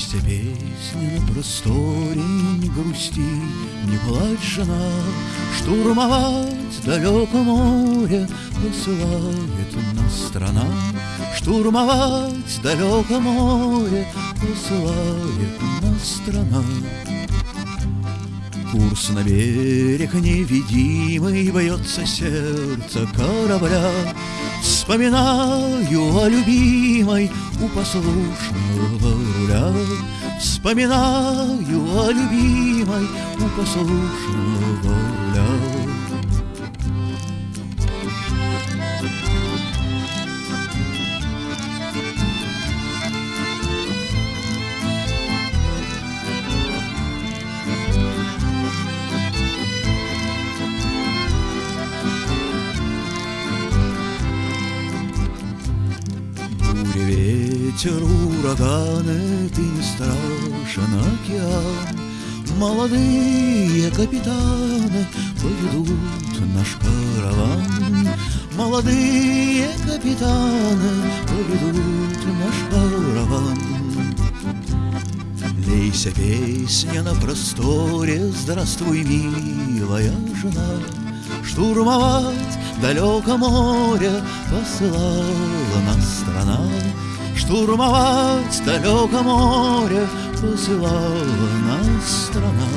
Лейся песня на просторе, не грусти, не плачь, жена, Штурмовать далеко море посылает нас страна. Штурмовать далеко море посылает нас страна. Курс на берег невидимый Бьется сердце корабля Вспоминаю о любимой У послушного руля. Вспоминаю о любимой У послушного руля Ветер, ураганы, ты не страшен океан Молодые капитаны поведут наш караван Молодые капитаны поведут наш караван Лейся песня на просторе, здравствуй, милая жена Штурмовать далеко море посылала нас страна. Штурмовать далеко море посылала нас страна